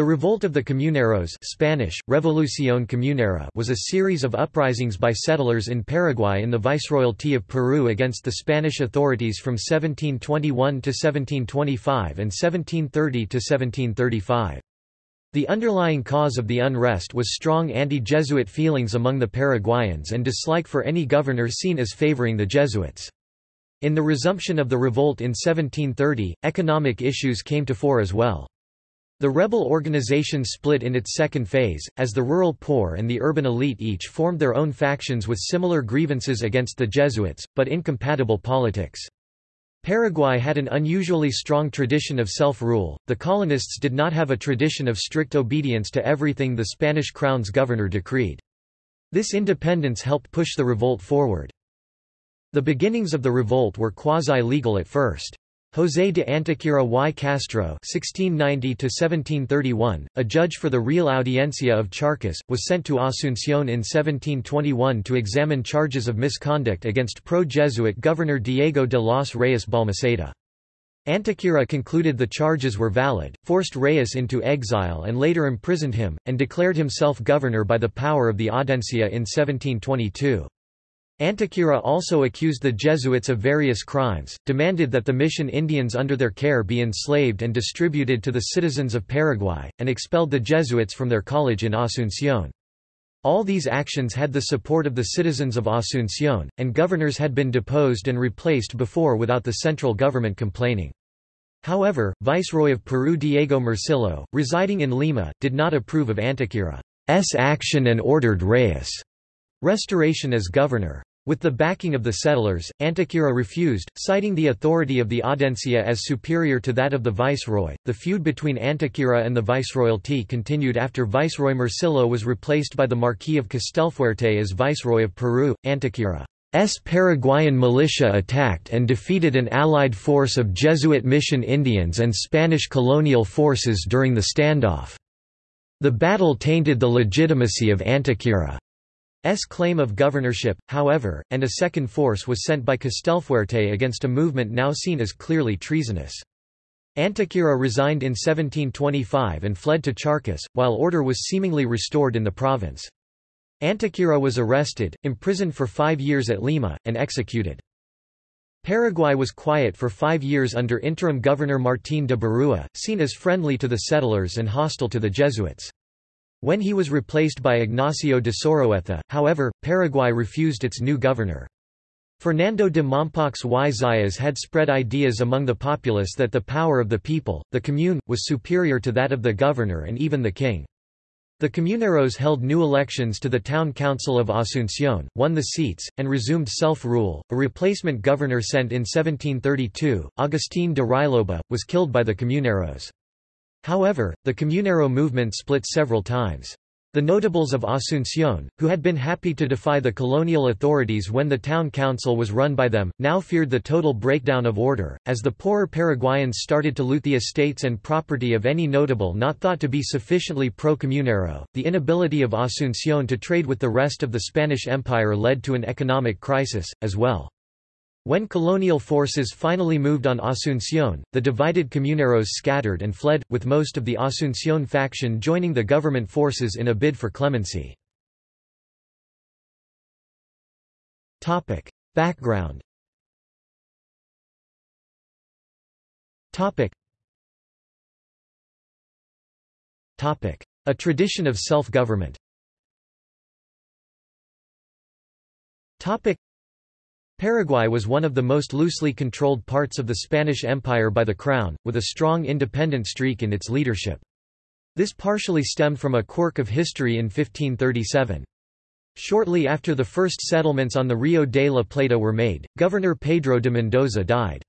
The Revolt of the Comuneros Spanish, Revolución Comunera was a series of uprisings by settlers in Paraguay in the Viceroyalty of Peru against the Spanish authorities from 1721 to 1725 and 1730 to 1735. The underlying cause of the unrest was strong anti-Jesuit feelings among the Paraguayans and dislike for any governor seen as favoring the Jesuits. In the resumption of the revolt in 1730, economic issues came to fore as well. The rebel organization split in its second phase, as the rural poor and the urban elite each formed their own factions with similar grievances against the Jesuits, but incompatible politics. Paraguay had an unusually strong tradition of self-rule, the colonists did not have a tradition of strict obedience to everything the Spanish crown's governor decreed. This independence helped push the revolt forward. The beginnings of the revolt were quasi-legal at first. José de Antequera y Castro (1690–1731), a judge for the Real Audiencia of Charcas, was sent to Asunción in 1721 to examine charges of misconduct against pro-Jesuit governor Diego de los Reyes Balmaceda. Antequera concluded the charges were valid, forced Reyes into exile and later imprisoned him, and declared himself governor by the power of the Audiencia in 1722. Antequera also accused the Jesuits of various crimes, demanded that the mission Indians under their care be enslaved and distributed to the citizens of Paraguay, and expelled the Jesuits from their college in Asunción. All these actions had the support of the citizens of Asunción, and governors had been deposed and replaced before without the central government complaining. However, Viceroy of Peru Diego Morcillo, residing in Lima, did not approve of Antequera's action and ordered Reyes' restoration as governor. With the backing of the settlers, Antequera refused, citing the authority of the Audiencia as superior to that of the viceroy. The feud between Antequera and the viceroyalty continued after Viceroy Morcillo was replaced by the Marquis of Castelfuerte as Viceroy of Peru. Antequera's Paraguayan militia attacked and defeated an allied force of Jesuit mission Indians and Spanish colonial forces during the standoff. The battle tainted the legitimacy of Antequera. S claim of governorship, however, and a second force was sent by Castelfuerte against a movement now seen as clearly treasonous. Antequera resigned in 1725 and fled to Charcas, while order was seemingly restored in the province. Antequera was arrested, imprisoned for five years at Lima, and executed. Paraguay was quiet for five years under interim governor Martín de Barúa, seen as friendly to the settlers and hostile to the Jesuits. When he was replaced by Ignacio de Soroeta, however, Paraguay refused its new governor. Fernando de Mompox y Zayas had spread ideas among the populace that the power of the people, the commune, was superior to that of the governor and even the king. The comuneros held new elections to the town council of Asunción, won the seats, and resumed self-rule. A replacement governor sent in 1732, Agustín de Riloba, was killed by the comuneros. However, the Comunero movement split several times. The notables of Asunción, who had been happy to defy the colonial authorities when the town council was run by them, now feared the total breakdown of order, as the poorer Paraguayans started to loot the estates and property of any notable not thought to be sufficiently pro-Comunero. The inability of Asunción to trade with the rest of the Spanish Empire led to an economic crisis, as well. When colonial forces finally moved on Asunción, the divided comuneros scattered and fled, with most of the Asunción faction joining the government forces in a bid for clemency. Background A tradition of self-government Paraguay was one of the most loosely controlled parts of the Spanish Empire by the Crown, with a strong independent streak in its leadership. This partially stemmed from a quirk of history in 1537. Shortly after the first settlements on the Rio de la Plata were made, Governor Pedro de Mendoza died.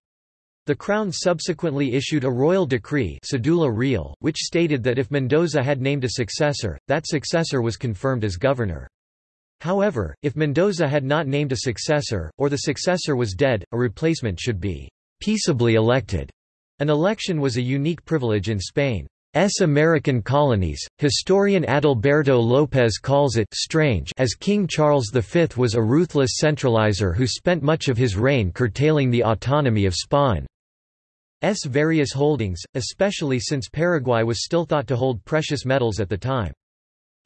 The Crown subsequently issued a royal decree Real, which stated that if Mendoza had named a successor, that successor was confirmed as governor. However, if Mendoza had not named a successor, or the successor was dead, a replacement should be peaceably elected. An election was a unique privilege in Spain's American colonies. Historian Adalberto López calls it strange as King Charles V was a ruthless centralizer who spent much of his reign curtailing the autonomy of Spain. various holdings, especially since Paraguay was still thought to hold precious metals at the time.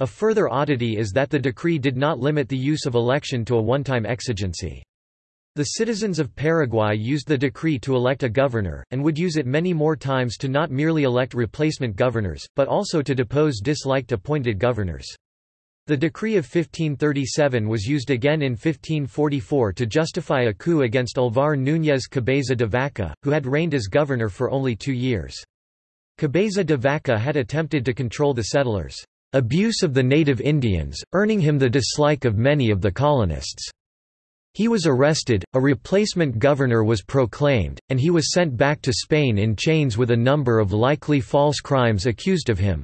A further oddity is that the decree did not limit the use of election to a one-time exigency. The citizens of Paraguay used the decree to elect a governor, and would use it many more times to not merely elect replacement governors, but also to depose disliked appointed governors. The decree of 1537 was used again in 1544 to justify a coup against Alvar Núñez Cabeza de Vaca, who had reigned as governor for only two years. Cabeza de Vaca had attempted to control the settlers' abuse of the native Indians, earning him the dislike of many of the colonists. He was arrested, a replacement governor was proclaimed, and he was sent back to Spain in chains with a number of likely false crimes accused of him.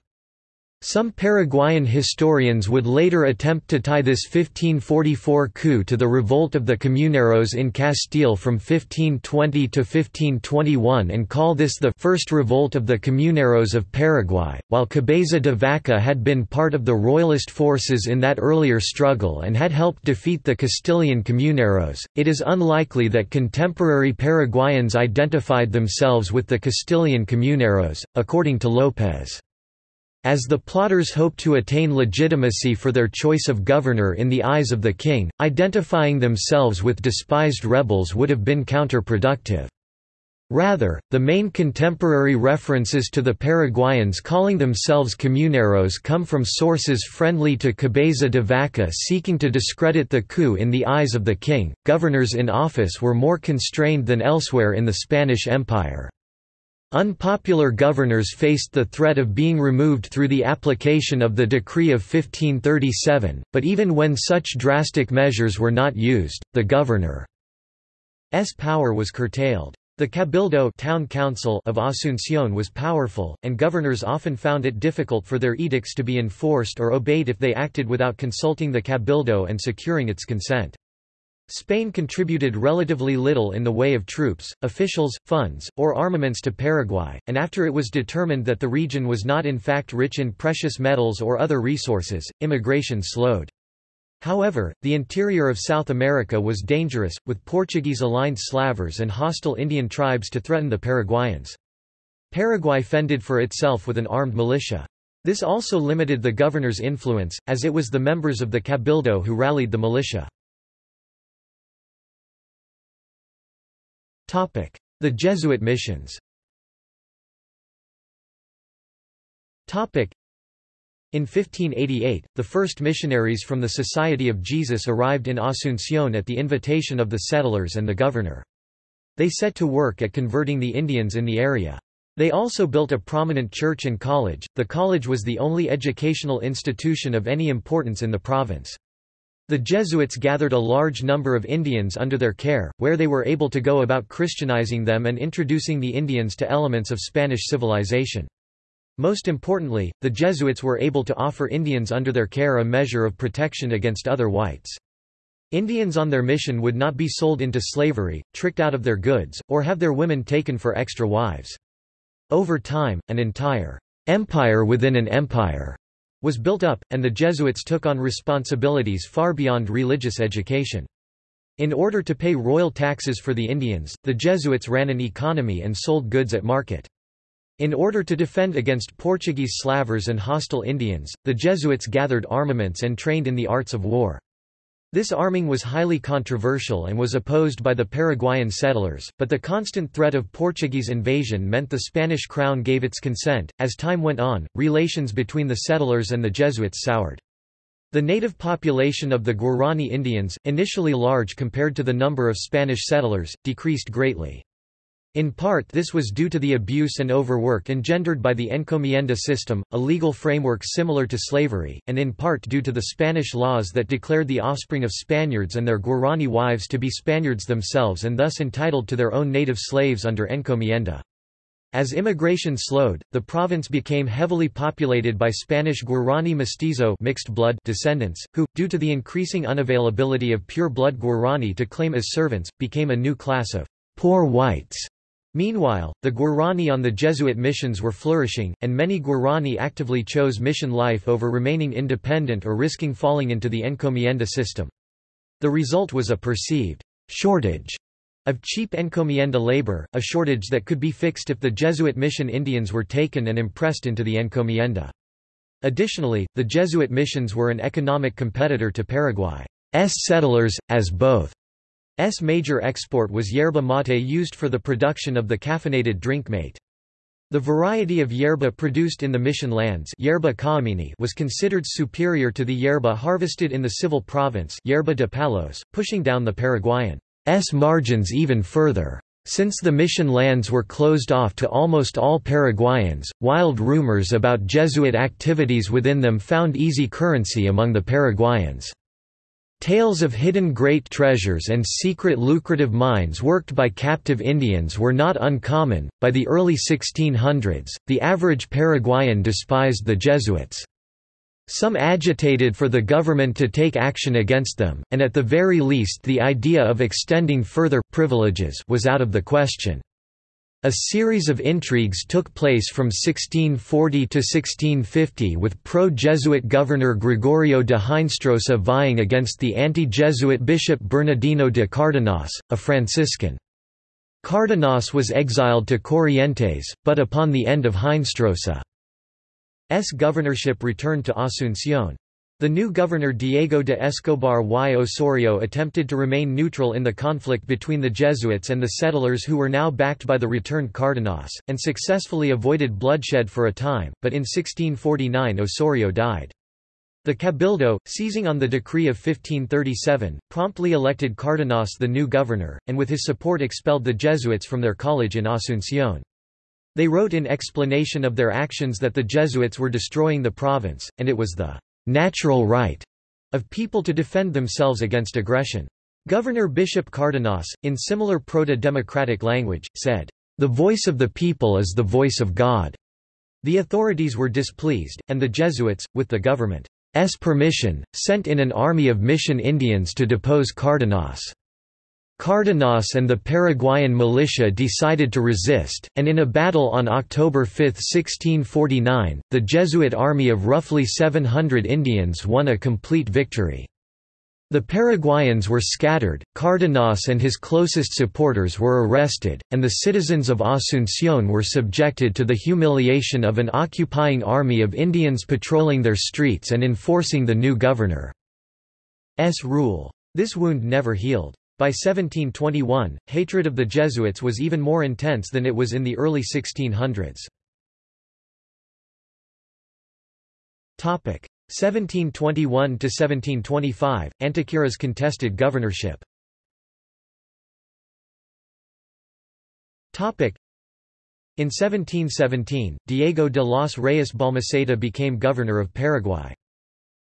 Some Paraguayan historians would later attempt to tie this 1544 coup to the revolt of the Comuneros in Castile from 1520 to 1521 and call this the first revolt of the Comuneros of Paraguay. While Cabeza de Vaca had been part of the royalist forces in that earlier struggle and had helped defeat the Castilian Comuneros, it is unlikely that contemporary Paraguayans identified themselves with the Castilian Comuneros, according to López. As the plotters hoped to attain legitimacy for their choice of governor in the eyes of the king, identifying themselves with despised rebels would have been counterproductive. Rather, the main contemporary references to the Paraguayans calling themselves comuneros come from sources friendly to Cabeza de Vaca seeking to discredit the coup in the eyes of the king. Governors in office were more constrained than elsewhere in the Spanish Empire. Unpopular governors faced the threat of being removed through the application of the Decree of 1537, but even when such drastic measures were not used, the governor's power was curtailed. The Cabildo town council of Asunción was powerful, and governors often found it difficult for their edicts to be enforced or obeyed if they acted without consulting the Cabildo and securing its consent. Spain contributed relatively little in the way of troops, officials, funds, or armaments to Paraguay, and after it was determined that the region was not in fact rich in precious metals or other resources, immigration slowed. However, the interior of South America was dangerous, with Portuguese-aligned slavers and hostile Indian tribes to threaten the Paraguayans. Paraguay fended for itself with an armed militia. This also limited the governor's influence, as it was the members of the Cabildo who rallied the militia. The Jesuit missions in 1588, the first missionaries from the Society of Jesus arrived in Asunción at the invitation of the settlers and the governor. They set to work at converting the Indians in the area. They also built a prominent church and college. The college was the only educational institution of any importance in the province. The Jesuits gathered a large number of Indians under their care, where they were able to go about Christianizing them and introducing the Indians to elements of Spanish civilization. Most importantly, the Jesuits were able to offer Indians under their care a measure of protection against other whites. Indians on their mission would not be sold into slavery, tricked out of their goods, or have their women taken for extra wives. Over time, an entire empire within an empire was built up, and the Jesuits took on responsibilities far beyond religious education. In order to pay royal taxes for the Indians, the Jesuits ran an economy and sold goods at market. In order to defend against Portuguese slavers and hostile Indians, the Jesuits gathered armaments and trained in the arts of war. This arming was highly controversial and was opposed by the Paraguayan settlers, but the constant threat of Portuguese invasion meant the Spanish crown gave its consent. As time went on, relations between the settlers and the Jesuits soured. The native population of the Guarani Indians, initially large compared to the number of Spanish settlers, decreased greatly. In part this was due to the abuse and overwork engendered by the encomienda system, a legal framework similar to slavery, and in part due to the Spanish laws that declared the offspring of Spaniards and their Guarani wives to be Spaniards themselves and thus entitled to their own native slaves under encomienda. As immigration slowed, the province became heavily populated by Spanish Guarani mestizo mixed blood descendants, who, due to the increasing unavailability of pure-blood Guarani to claim as servants, became a new class of poor whites Meanwhile, the Guarani on the Jesuit missions were flourishing, and many Guarani actively chose mission life over remaining independent or risking falling into the encomienda system. The result was a perceived shortage of cheap encomienda labor, a shortage that could be fixed if the Jesuit mission Indians were taken and impressed into the encomienda. Additionally, the Jesuit missions were an economic competitor to Paraguay's settlers, as both S major export was yerba mate used for the production of the caffeinated drink mate. The variety of yerba produced in the mission lands yerba was considered superior to the yerba harvested in the civil province yerba de Palos, pushing down the Paraguayan's margins even further. Since the mission lands were closed off to almost all Paraguayans, wild rumors about Jesuit activities within them found easy currency among the Paraguayans. Tales of hidden great treasures and secret lucrative mines worked by captive Indians were not uncommon. By the early 1600s, the average Paraguayan despised the Jesuits. Some agitated for the government to take action against them, and at the very least the idea of extending further privileges was out of the question. A series of intrigues took place from 1640 to 1650 with pro-Jesuit governor Gregorio de Hinestrosa vying against the anti-Jesuit bishop Bernardino de Cardenas, a Franciscan. Cardenas was exiled to Corrientes, but upon the end of Hinestrosa S governorship returned to Asunción. The new governor Diego de Escobar y Osorio attempted to remain neutral in the conflict between the Jesuits and the settlers who were now backed by the returned Cardenas, and successfully avoided bloodshed for a time, but in 1649 Osorio died. The Cabildo, seizing on the decree of 1537, promptly elected Cardenas the new governor, and with his support expelled the Jesuits from their college in Asunción. They wrote in explanation of their actions that the Jesuits were destroying the province, and it was the natural right of people to defend themselves against aggression. Governor Bishop Cardenas, in similar proto-democratic language, said, "...the voice of the people is the voice of God." The authorities were displeased, and the Jesuits, with the government's permission, sent in an army of mission Indians to depose Cardenas. Cardenas and the Paraguayan militia decided to resist, and in a battle on October 5, 1649, the Jesuit army of roughly 700 Indians won a complete victory. The Paraguayans were scattered, Cardenas and his closest supporters were arrested, and the citizens of Asunción were subjected to the humiliation of an occupying army of Indians patrolling their streets and enforcing the new governor's rule. This wound never healed. By 1721, hatred of the Jesuits was even more intense than it was in the early 1600s. 1721–1725, Antequera's contested governorship in 1717, Diego de los Reyes Balmaceda became governor of Paraguay.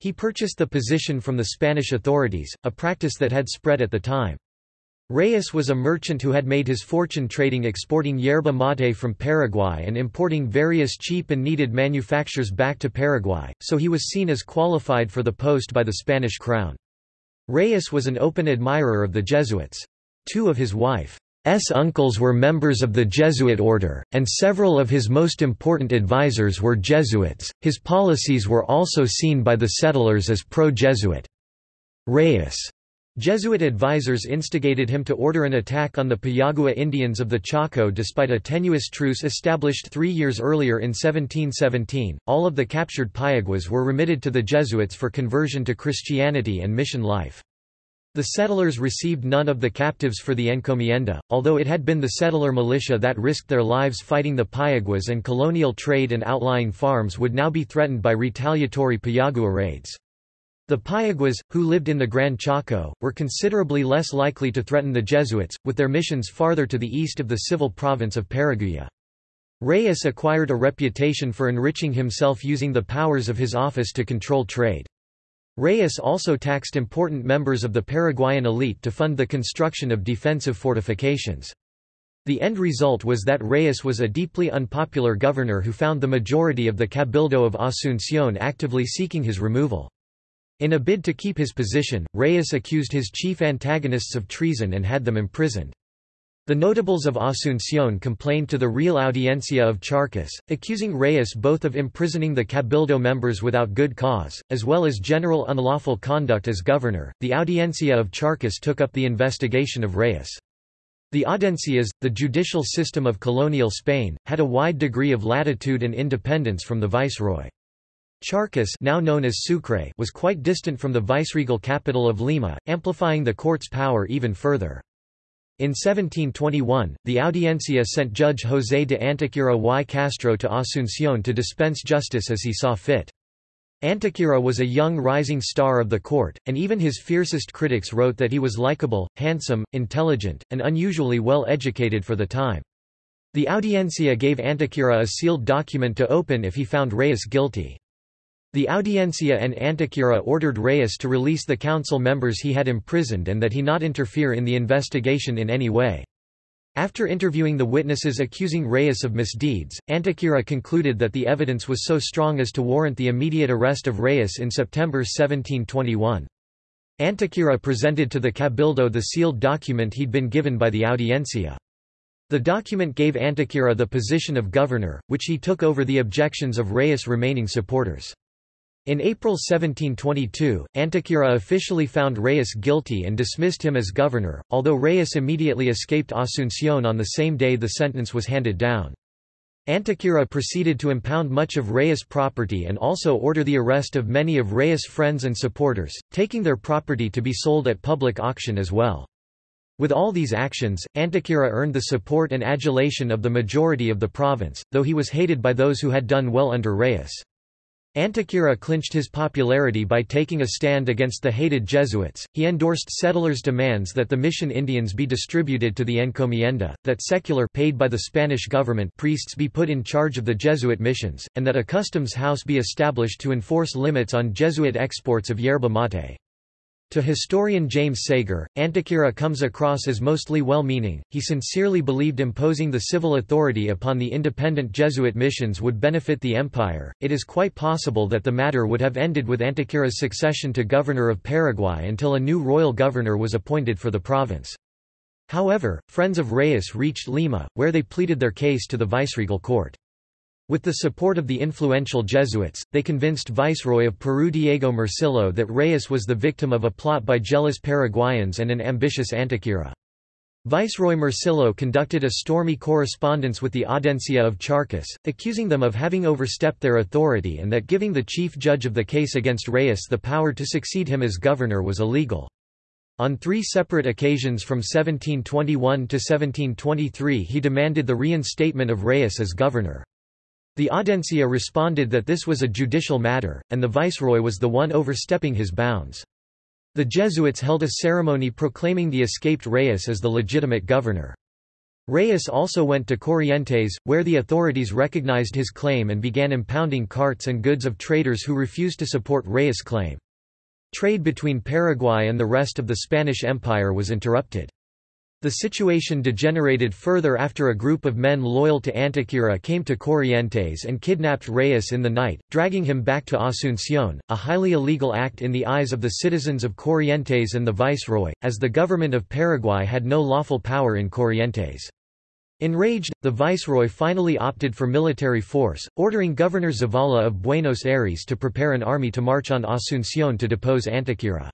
He purchased the position from the Spanish authorities, a practice that had spread at the time. Reyes was a merchant who had made his fortune trading exporting yerba mate from Paraguay and importing various cheap and needed manufactures back to Paraguay, so he was seen as qualified for the post by the Spanish crown. Reyes was an open admirer of the Jesuits. Two of his wife's uncles were members of the Jesuit order, and several of his most important advisers were Jesuits. His policies were also seen by the settlers as pro-Jesuit. Reyes Jesuit advisers instigated him to order an attack on the Payagua Indians of the Chaco despite a tenuous truce established three years earlier in 1717. All of the captured Payaguas were remitted to the Jesuits for conversion to Christianity and mission life. The settlers received none of the captives for the encomienda, although it had been the settler militia that risked their lives fighting the Payaguas and colonial trade and outlying farms would now be threatened by retaliatory Payagua raids. The Payaguas, who lived in the Gran Chaco, were considerably less likely to threaten the Jesuits, with their missions farther to the east of the civil province of Paraguay. Reyes acquired a reputation for enriching himself using the powers of his office to control trade. Reyes also taxed important members of the Paraguayan elite to fund the construction of defensive fortifications. The end result was that Reyes was a deeply unpopular governor who found the majority of the Cabildo of Asunción actively seeking his removal. In a bid to keep his position, Reyes accused his chief antagonists of treason and had them imprisoned. The notables of Asunción complained to the Real Audiencia of Charcas, accusing Reyes both of imprisoning the Cabildo members without good cause, as well as general unlawful conduct as governor. The Audiencia of Charcas took up the investigation of Reyes. The audiencias, the judicial system of colonial Spain, had a wide degree of latitude and independence from the viceroy. Charcas now known as Sucre was quite distant from the viceregal capital of Lima, amplifying the court's power even further. In 1721, the Audiencia sent Judge José de Antequera y Castro to Asunción to dispense justice as he saw fit. Antequera was a young rising star of the court, and even his fiercest critics wrote that he was likable, handsome, intelligent, and unusually well educated for the time. The Audiencia gave Antequera a sealed document to open if he found Reyes guilty. The Audiencia and Antequera ordered Reyes to release the council members he had imprisoned and that he not interfere in the investigation in any way. After interviewing the witnesses accusing Reyes of misdeeds, Antequera concluded that the evidence was so strong as to warrant the immediate arrest of Reyes in September 1721. Antequera presented to the Cabildo the sealed document he'd been given by the Audiencia. The document gave Antequera the position of governor, which he took over the objections of Reyes' remaining supporters. In April 1722, Antequera officially found Reyes guilty and dismissed him as governor, although Reyes immediately escaped Asunción on the same day the sentence was handed down. Antequera proceeded to impound much of Reyes' property and also order the arrest of many of Reyes' friends and supporters, taking their property to be sold at public auction as well. With all these actions, Antequera earned the support and adulation of the majority of the province, though he was hated by those who had done well under Reyes. Antequera clinched his popularity by taking a stand against the hated Jesuits. He endorsed settlers' demands that the mission Indians be distributed to the encomienda, that secular paid by the Spanish government priests be put in charge of the Jesuit missions, and that a customs house be established to enforce limits on Jesuit exports of yerba mate. To historian James Saeger, Antequera comes across as mostly well-meaning, he sincerely believed imposing the civil authority upon the independent Jesuit missions would benefit the empire. It is quite possible that the matter would have ended with Antequera's succession to governor of Paraguay until a new royal governor was appointed for the province. However, friends of Reyes reached Lima, where they pleaded their case to the viceregal court. With the support of the influential Jesuits, they convinced Viceroy of Peru Diego Morcillo that Reyes was the victim of a plot by jealous Paraguayans and an ambitious Antequera. Viceroy Morcillo conducted a stormy correspondence with the Audiencia of Charcas, accusing them of having overstepped their authority and that giving the chief judge of the case against Reyes the power to succeed him as governor was illegal. On three separate occasions from 1721 to 1723 he demanded the reinstatement of Reyes as governor. The Audiencia responded that this was a judicial matter, and the viceroy was the one overstepping his bounds. The Jesuits held a ceremony proclaiming the escaped Reyes as the legitimate governor. Reyes also went to Corrientes, where the authorities recognized his claim and began impounding carts and goods of traders who refused to support Reyes' claim. Trade between Paraguay and the rest of the Spanish Empire was interrupted. The situation degenerated further after a group of men loyal to Antequera came to Corrientes and kidnapped Reyes in the night, dragging him back to Asunción, a highly illegal act in the eyes of the citizens of Corrientes and the viceroy, as the government of Paraguay had no lawful power in Corrientes. Enraged, the viceroy finally opted for military force, ordering Governor Zavala of Buenos Aires to prepare an army to march on Asunción to depose Antequera.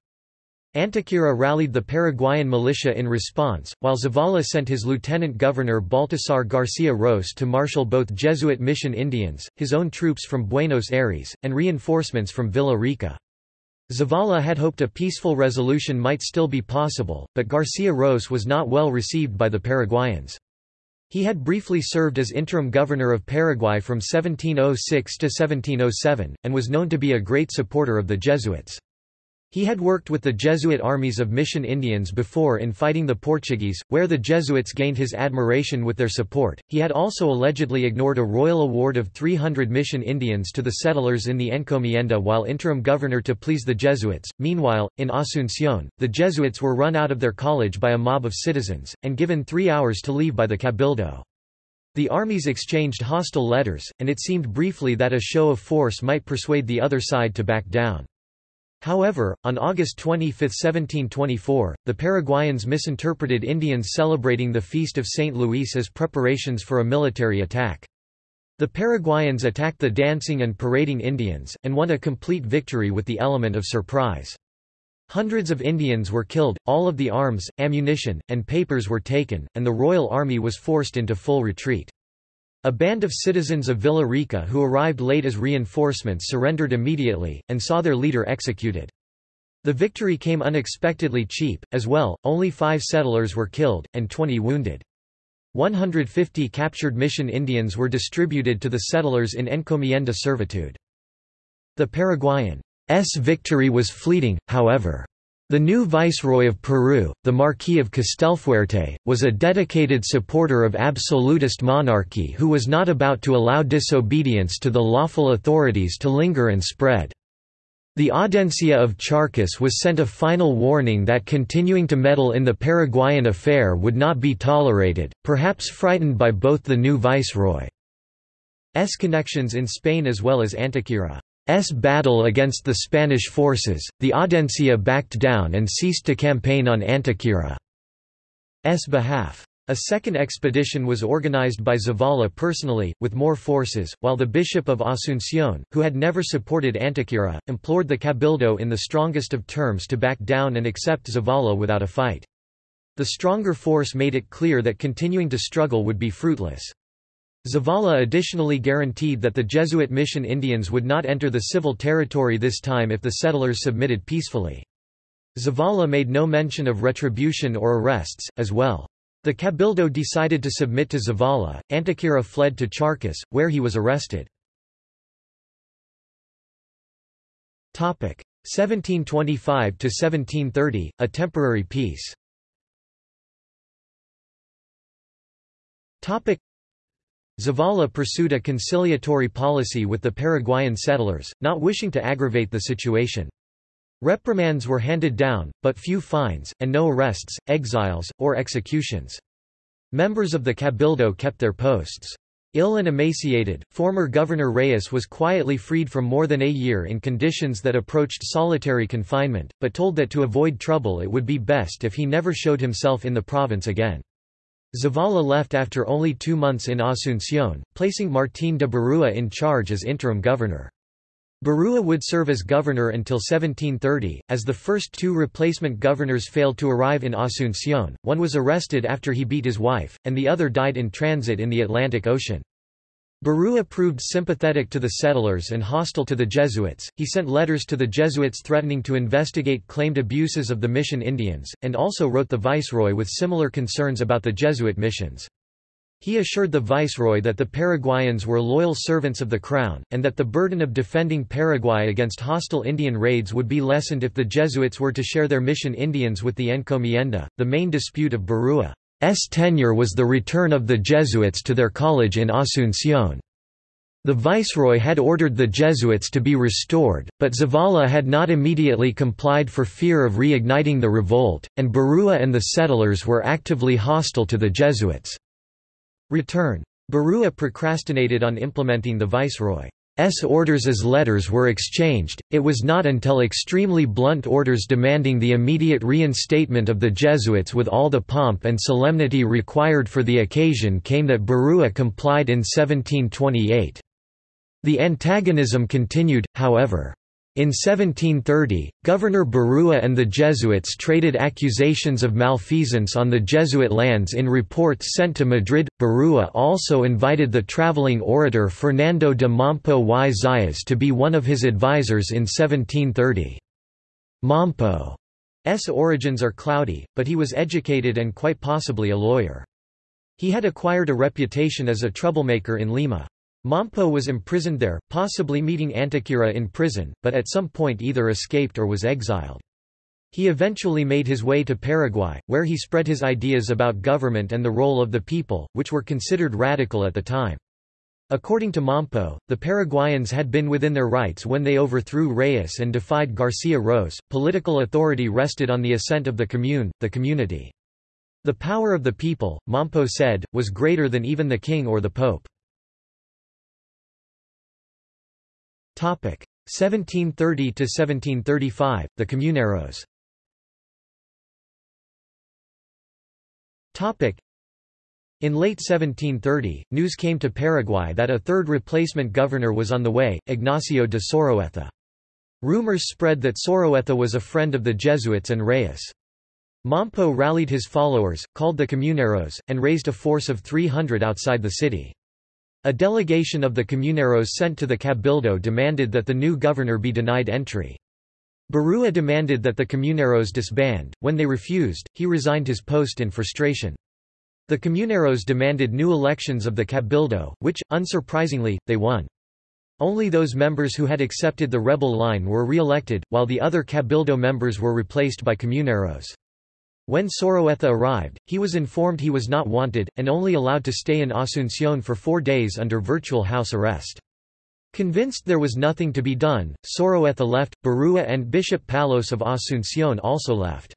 Antequera rallied the Paraguayan militia in response, while Zavala sent his lieutenant governor Baltasar Garcia Ros to marshal both Jesuit mission Indians, his own troops from Buenos Aires, and reinforcements from Villa Rica. Zavala had hoped a peaceful resolution might still be possible, but Garcia Ros was not well received by the Paraguayans. He had briefly served as interim governor of Paraguay from 1706 to 1707, and was known to be a great supporter of the Jesuits. He had worked with the Jesuit armies of Mission Indians before in fighting the Portuguese, where the Jesuits gained his admiration with their support. He had also allegedly ignored a royal award of 300 Mission Indians to the settlers in the Encomienda while interim governor to please the Jesuits. Meanwhile, in Asunción, the Jesuits were run out of their college by a mob of citizens, and given three hours to leave by the Cabildo. The armies exchanged hostile letters, and it seemed briefly that a show of force might persuade the other side to back down. However, on August 25, 1724, the Paraguayans misinterpreted Indians celebrating the feast of St. Louis as preparations for a military attack. The Paraguayans attacked the dancing and parading Indians, and won a complete victory with the element of surprise. Hundreds of Indians were killed, all of the arms, ammunition, and papers were taken, and the royal army was forced into full retreat. A band of citizens of Villa Rica who arrived late as reinforcements surrendered immediately, and saw their leader executed. The victory came unexpectedly cheap, as well, only five settlers were killed, and 20 wounded. 150 captured mission Indians were distributed to the settlers in encomienda servitude. The Paraguayan's victory was fleeting, however. The new viceroy of Peru, the Marquis of Castelfuerte, was a dedicated supporter of absolutist monarchy who was not about to allow disobedience to the lawful authorities to linger and spread. The Audiencia of Charcas was sent a final warning that continuing to meddle in the Paraguayan affair would not be tolerated, perhaps frightened by both the new viceroy's connections in Spain as well as Antequera's battle against the Spanish forces. The Audiencia backed down and ceased to campaign on Antequera's behalf. A second expedition was organized by Zavala personally, with more forces, while the Bishop of Asunción, who had never supported Antequera, implored the Cabildo in the strongest of terms to back down and accept Zavala without a fight. The stronger force made it clear that continuing to struggle would be fruitless. Zavala additionally guaranteed that the Jesuit mission Indians would not enter the civil territory this time if the settlers submitted peacefully. Zavala made no mention of retribution or arrests, as well. The Cabildo decided to submit to Zavala. Antequera fled to Charcas, where he was arrested. 1725–1730, a temporary peace Zavala pursued a conciliatory policy with the Paraguayan settlers, not wishing to aggravate the situation. Reprimands were handed down, but few fines, and no arrests, exiles, or executions. Members of the Cabildo kept their posts. Ill and emaciated, former Governor Reyes was quietly freed from more than a year in conditions that approached solitary confinement, but told that to avoid trouble it would be best if he never showed himself in the province again. Zavala left after only two months in Asunción, placing Martín de Barúa in charge as interim governor. Barua would serve as governor until 1730. As the first two replacement governors failed to arrive in Asunción, one was arrested after he beat his wife, and the other died in transit in the Atlantic Ocean. Barua proved sympathetic to the settlers and hostile to the Jesuits. He sent letters to the Jesuits threatening to investigate claimed abuses of the mission Indians, and also wrote the viceroy with similar concerns about the Jesuit missions. He assured the viceroy that the Paraguayans were loyal servants of the crown, and that the burden of defending Paraguay against hostile Indian raids would be lessened if the Jesuits were to share their mission Indians with the encomienda. The main dispute of Barua's tenure was the return of the Jesuits to their college in Asunción. The viceroy had ordered the Jesuits to be restored, but Zavala had not immediately complied for fear of reigniting the revolt, and Barua and the settlers were actively hostile to the Jesuits. Return. Barua procrastinated on implementing the viceroy's orders as letters were exchanged. It was not until extremely blunt orders demanding the immediate reinstatement of the Jesuits with all the pomp and solemnity required for the occasion came that Barua complied in 1728. The antagonism continued, however. In 1730, Governor Barua and the Jesuits traded accusations of malfeasance on the Jesuit lands in reports sent to Madrid. Barua also invited the traveling orator Fernando de Mompo y Zayas to be one of his advisers in 1730. Mompo's origins are cloudy, but he was educated and quite possibly a lawyer. He had acquired a reputation as a troublemaker in Lima. Mompo was imprisoned there, possibly meeting Antequera in prison, but at some point either escaped or was exiled. He eventually made his way to Paraguay, where he spread his ideas about government and the role of the people, which were considered radical at the time. According to Mompo, the Paraguayans had been within their rights when they overthrew Reyes and defied Garcia Ros. Political authority rested on the assent of the commune, the community. The power of the people, Mompo said, was greater than even the king or the pope. 1730 to 1735 The Comuneros Topic in late 1730, news came to Paraguay that a third replacement governor was on the way, Ignacio de Soroeta. Rumors spread that Soroeta was a friend of the Jesuits and Reyes. Mompo rallied his followers, called the Comuneros, and raised a force of 300 outside the city. A delegation of the Comuneros sent to the Cabildo demanded that the new governor be denied entry. Barua demanded that the Comuneros disband, when they refused, he resigned his post in frustration. The Comuneros demanded new elections of the Cabildo, which, unsurprisingly, they won. Only those members who had accepted the rebel line were re-elected, while the other Cabildo members were replaced by Comuneros. When Soroeta arrived, he was informed he was not wanted, and only allowed to stay in Asunción for four days under virtual house arrest. Convinced there was nothing to be done, Soroeta left, Barua and Bishop Palos of Asunción also left.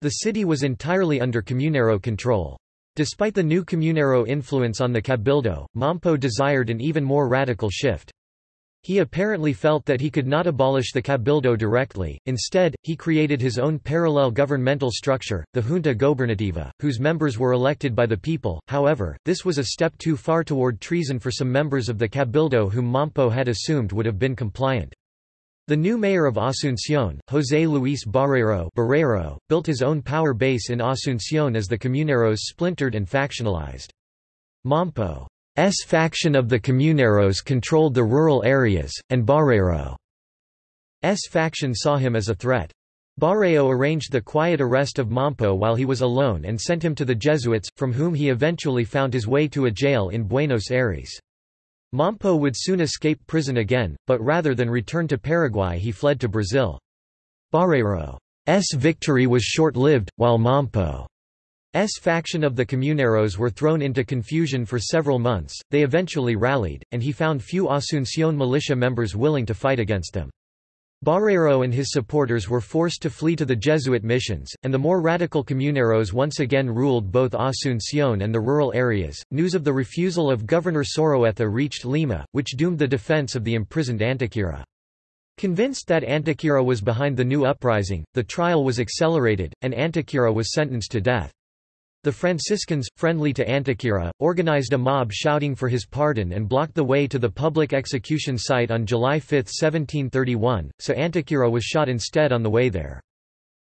The city was entirely under Comunero control. Despite the new Comunero influence on the Cabildo, Mompo desired an even more radical shift. He apparently felt that he could not abolish the Cabildo directly, instead, he created his own parallel governmental structure, the Junta Gobernativa, whose members were elected by the people, however, this was a step too far toward treason for some members of the Cabildo whom Mompo had assumed would have been compliant. The new mayor of Asunción, José Luis Barrero, Barrero built his own power base in Asunción as the Comuneros splintered and factionalized. Mompo S faction of the Comuneros controlled the rural areas, and Barrero's faction saw him as a threat. Barrero arranged the quiet arrest of Mompo while he was alone and sent him to the Jesuits, from whom he eventually found his way to a jail in Buenos Aires. Mompo would soon escape prison again, but rather than return to Paraguay he fled to Brazil. Barrero's victory was short-lived, while Mompo S faction of the Comuneros were thrown into confusion for several months, they eventually rallied, and he found few Asunción militia members willing to fight against them. Barrero and his supporters were forced to flee to the Jesuit missions, and the more radical Comuneros once again ruled both Asunción and the rural areas. News of the refusal of Governor Soroeta reached Lima, which doomed the defense of the imprisoned Antequera. Convinced that Antequera was behind the new uprising, the trial was accelerated, and Antequera was sentenced to death. The Franciscans, friendly to Antequera, organized a mob shouting for his pardon and blocked the way to the public execution site on July 5, 1731, so Antequera was shot instead on the way there.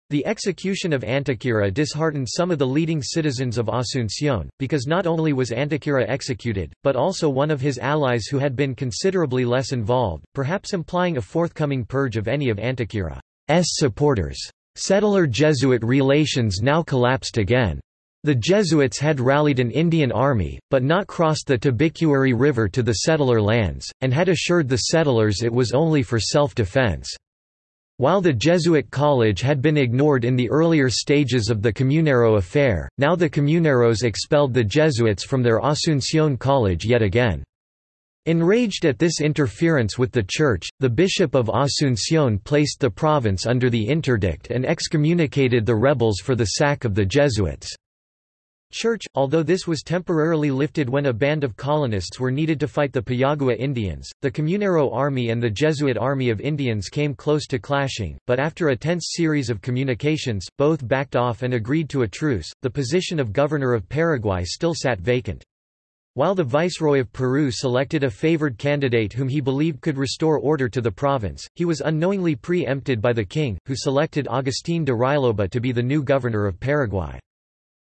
The execution of Antequera disheartened some of the leading citizens of Asunción, because not only was Antequera executed, but also one of his allies who had been considerably less involved, perhaps implying a forthcoming purge of any of Antequera's supporters. Settler-Jesuit relations now collapsed again. The Jesuits had rallied an Indian army, but not crossed the Tebicuary River to the settler lands, and had assured the settlers it was only for self-defense. While the Jesuit college had been ignored in the earlier stages of the Comunero affair, now the Comuneros expelled the Jesuits from their Asunción college yet again. Enraged at this interference with the Church, the Bishop of Asunción placed the province under the interdict and excommunicated the rebels for the sack of the Jesuits. Church, although this was temporarily lifted when a band of colonists were needed to fight the Payagua Indians, the Comunero Army and the Jesuit Army of Indians came close to clashing, but after a tense series of communications, both backed off and agreed to a truce. The position of governor of Paraguay still sat vacant. While the Viceroy of Peru selected a favored candidate whom he believed could restore order to the province, he was unknowingly pre-empted by the king, who selected Agustín de Railoba to be the new governor of Paraguay.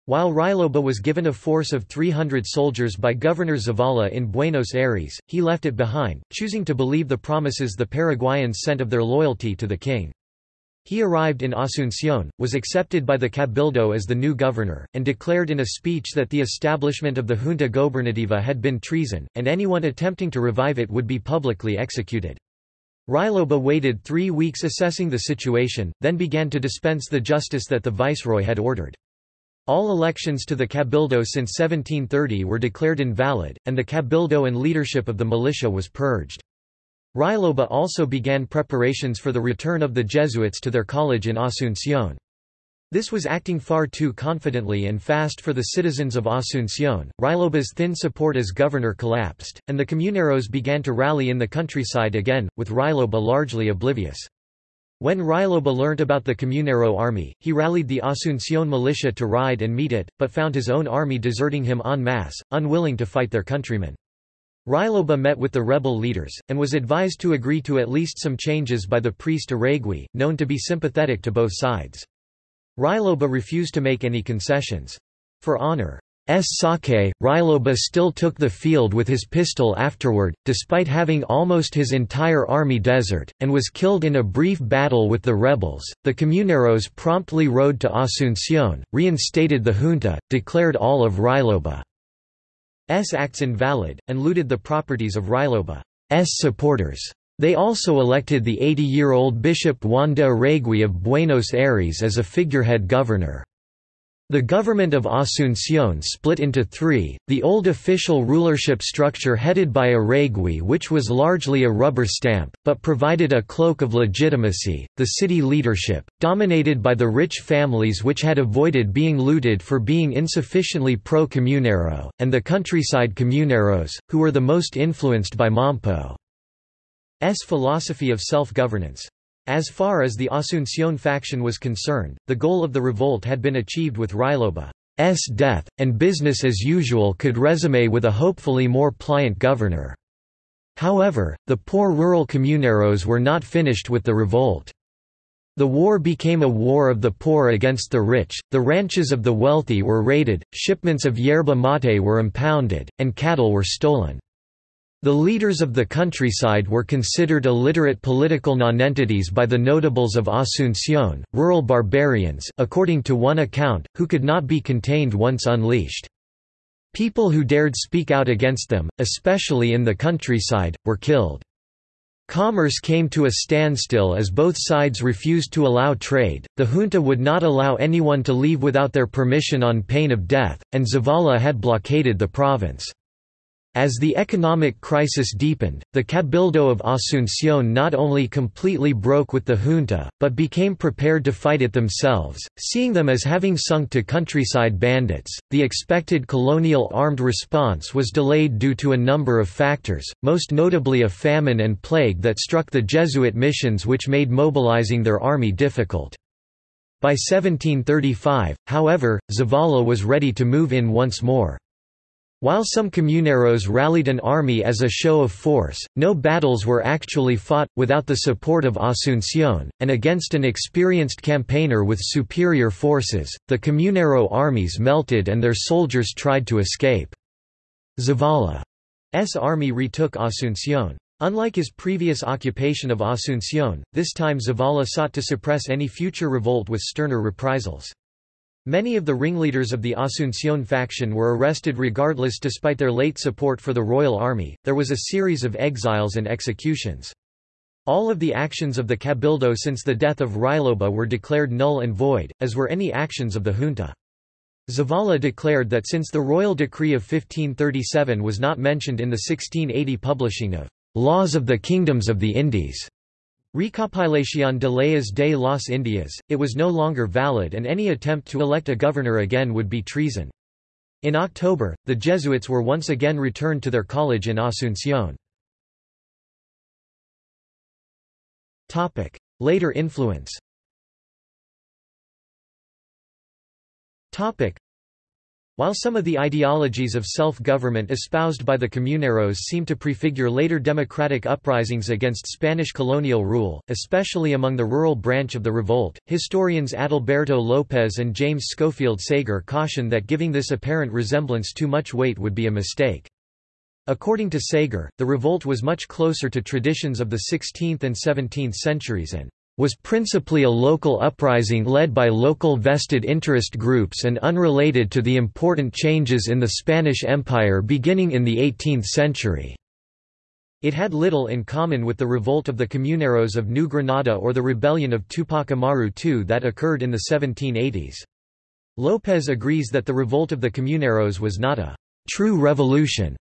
While Railoba was given a force of 300 soldiers by Governor Zavala in Buenos Aires, he left it behind, choosing to believe the promises the Paraguayans sent of their loyalty to the king. He arrived in Asunción, was accepted by the Cabildo as the new governor, and declared in a speech that the establishment of the Junta Gobernativa had been treason, and anyone attempting to revive it would be publicly executed. Railoba waited three weeks assessing the situation, then began to dispense the justice that the viceroy had ordered. All elections to the Cabildo since 1730 were declared invalid, and the Cabildo and leadership of the militia was purged. Railoba also began preparations for the return of the Jesuits to their college in Asunción. This was acting far too confidently and fast for the citizens of Asunción. Railoba's thin support as governor collapsed, and the Comuneros began to rally in the countryside again, with Railoba largely oblivious. When Railoba learnt about the Comunero army, he rallied the Asunción militia to ride and meet it, but found his own army deserting him en masse, unwilling to fight their countrymen. Railoba met with the rebel leaders, and was advised to agree to at least some changes by the priest Arregui, known to be sympathetic to both sides. Railoba refused to make any concessions. For honor. Sake, Railoba still took the field with his pistol afterward, despite having almost his entire army desert, and was killed in a brief battle with the rebels. The Comuneros promptly rode to Asunción, reinstated the junta, declared all of Railoba. S acts invalid, and looted the properties of Railoba's supporters. They also elected the 80-year-old Bishop Juan de Arregui of Buenos Aires as a figurehead governor. The government of Asunción split into three, the old official rulership structure headed by Arregui which was largely a rubber stamp, but provided a cloak of legitimacy, the city leadership, dominated by the rich families which had avoided being looted for being insufficiently pro-Comunero, and the countryside Comuneros, who were the most influenced by Mompo's philosophy of self-governance. As far as the Asunción faction was concerned, the goal of the revolt had been achieved with Ruyloba's death, and business as usual could resume with a hopefully more pliant governor. However, the poor rural comuneros were not finished with the revolt. The war became a war of the poor against the rich, the ranches of the wealthy were raided, shipments of yerba mate were impounded, and cattle were stolen. The leaders of the countryside were considered illiterate political nonentities by the notables of Asunción, rural barbarians according to one account, who could not be contained once unleashed. People who dared speak out against them, especially in the countryside, were killed. Commerce came to a standstill as both sides refused to allow trade, the junta would not allow anyone to leave without their permission on pain of death, and Zavala had blockaded the province. As the economic crisis deepened, the Cabildo of Asunción not only completely broke with the junta, but became prepared to fight it themselves, seeing them as having sunk to countryside bandits. The expected colonial armed response was delayed due to a number of factors, most notably a famine and plague that struck the Jesuit missions, which made mobilizing their army difficult. By 1735, however, Zavala was ready to move in once more. While some comuneros rallied an army as a show of force, no battles were actually fought, without the support of Asunción, and against an experienced campaigner with superior forces, the comunero armies melted and their soldiers tried to escape. Zavala's army retook Asunción. Unlike his previous occupation of Asunción, this time Zavala sought to suppress any future revolt with sterner reprisals. Many of the ringleaders of the Asunción faction were arrested regardless despite their late support for the royal army. There was a series of exiles and executions. All of the actions of the Cabildo since the death of Ruyloba were declared null and void, as were any actions of the junta. Zavala declared that since the royal decree of 1537 was not mentioned in the 1680 publishing of Laws of the Kingdoms of the Indies, Recopilación de leyes de las Indias, it was no longer valid and any attempt to elect a governor again would be treason. In October, the Jesuits were once again returned to their college in Asunción. Later influence while some of the ideologies of self-government espoused by the Comuneros seem to prefigure later democratic uprisings against Spanish colonial rule, especially among the rural branch of the revolt, historians Adalberto López and James Schofield Saeger caution that giving this apparent resemblance too much weight would be a mistake. According to Saeger, the revolt was much closer to traditions of the 16th and 17th centuries and was principally a local uprising led by local vested interest groups and unrelated to the important changes in the Spanish Empire beginning in the 18th century. It had little in common with the revolt of the Comuneros of New Granada or the rebellion of Tupac Amaru II that occurred in the 1780s. López agrees that the revolt of the Comuneros was not a true revolution,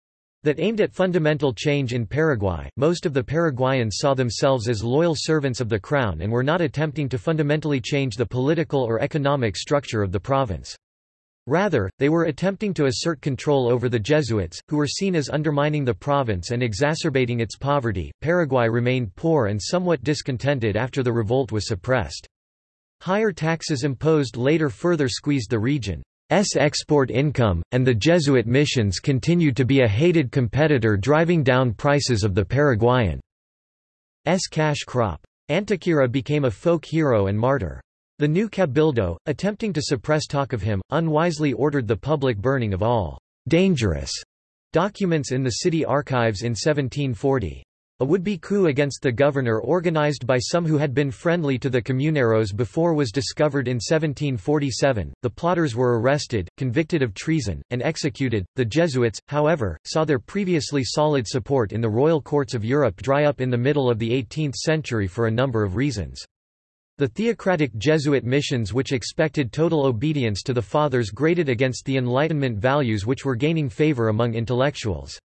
that aimed at fundamental change in Paraguay. Most of the Paraguayans saw themselves as loyal servants of the crown and were not attempting to fundamentally change the political or economic structure of the province. Rather, they were attempting to assert control over the Jesuits, who were seen as undermining the province and exacerbating its poverty. Paraguay remained poor and somewhat discontented after the revolt was suppressed. Higher taxes imposed later further squeezed the region. Export income, and the Jesuit missions continued to be a hated competitor driving down prices of the Paraguayan S cash crop. Antequera became a folk hero and martyr. The new cabildo, attempting to suppress talk of him, unwisely ordered the public burning of all dangerous documents in the city archives in 1740. A would-be coup against the governor organized by some who had been friendly to the Comuneros before was discovered in 1747. The plotters were arrested, convicted of treason, and executed. The Jesuits, however, saw their previously solid support in the royal courts of Europe dry up in the middle of the 18th century for a number of reasons. The theocratic Jesuit missions which expected total obedience to the Fathers grated against the Enlightenment values which were gaining favor among intellectuals.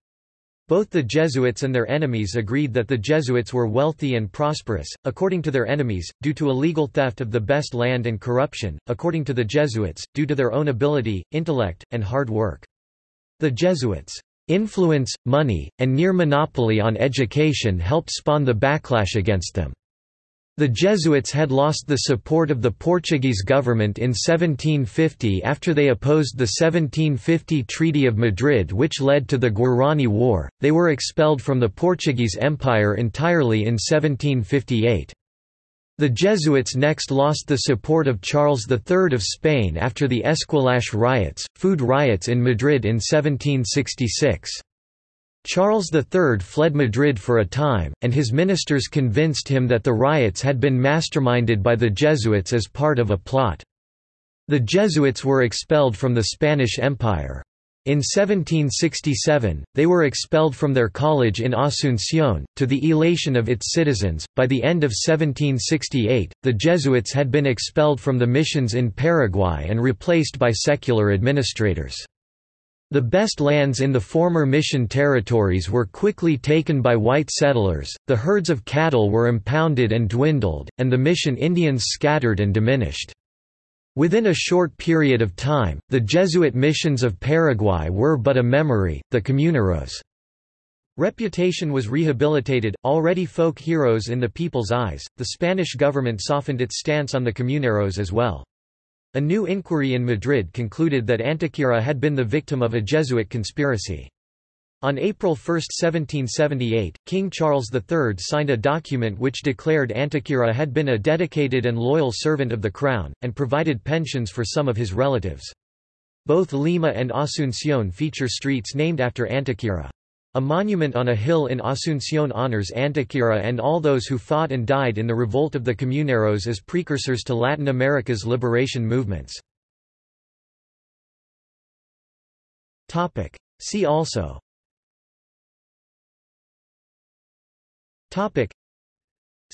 Both the Jesuits and their enemies agreed that the Jesuits were wealthy and prosperous, according to their enemies, due to illegal theft of the best land and corruption, according to the Jesuits, due to their own ability, intellect, and hard work. The Jesuits' influence, money, and near monopoly on education helped spawn the backlash against them. The Jesuits had lost the support of the Portuguese government in 1750 after they opposed the 1750 Treaty of Madrid which led to the Guarani War, they were expelled from the Portuguese Empire entirely in 1758. The Jesuits next lost the support of Charles III of Spain after the Esquilache riots, food riots in Madrid in 1766. Charles III fled Madrid for a time, and his ministers convinced him that the riots had been masterminded by the Jesuits as part of a plot. The Jesuits were expelled from the Spanish Empire. In 1767, they were expelled from their college in Asunción, to the elation of its citizens. By the end of 1768, the Jesuits had been expelled from the missions in Paraguay and replaced by secular administrators. The best lands in the former mission territories were quickly taken by white settlers, the herds of cattle were impounded and dwindled, and the mission Indians scattered and diminished. Within a short period of time, the Jesuit missions of Paraguay were but a memory, the Comuneros' reputation was rehabilitated, already folk heroes in the people's eyes, the Spanish government softened its stance on the Comuneros as well. A new inquiry in Madrid concluded that Antequera had been the victim of a Jesuit conspiracy. On April 1, 1778, King Charles III signed a document which declared Antequera had been a dedicated and loyal servant of the crown, and provided pensions for some of his relatives. Both Lima and Asunción feature streets named after Antequera. A monument on a hill in Asunción honors Antequera and all those who fought and died in the revolt of the Comuneros as precursors to Latin America's liberation movements. See also. Topic.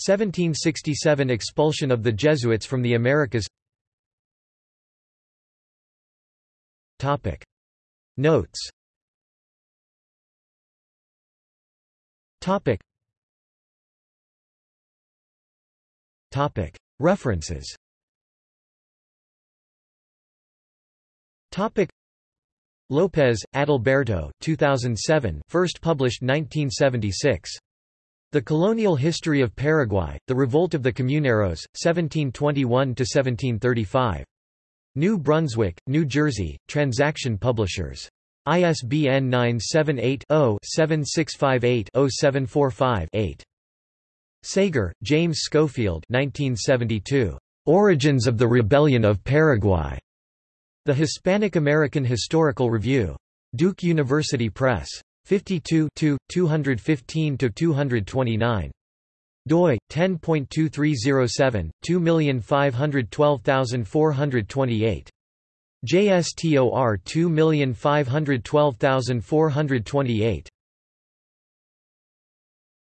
1767 expulsion of the Jesuits from the Americas. Topic. Notes Topic. Topic. References. Topic. Lopez, Adalberto 2007 first published 1976. The Colonial History of Paraguay, The Revolt of the Comuneros, 1721–1735. New Brunswick, New Jersey, Transaction Publishers. ISBN 978-0-7658-0745-8. Saeger, James Schofield 1972. Origins of the Rebellion of Paraguay. The Hispanic American Historical Review. Duke University Press. 52 215–229. doi, 10.2307, 2512428. JSTOR 2512428.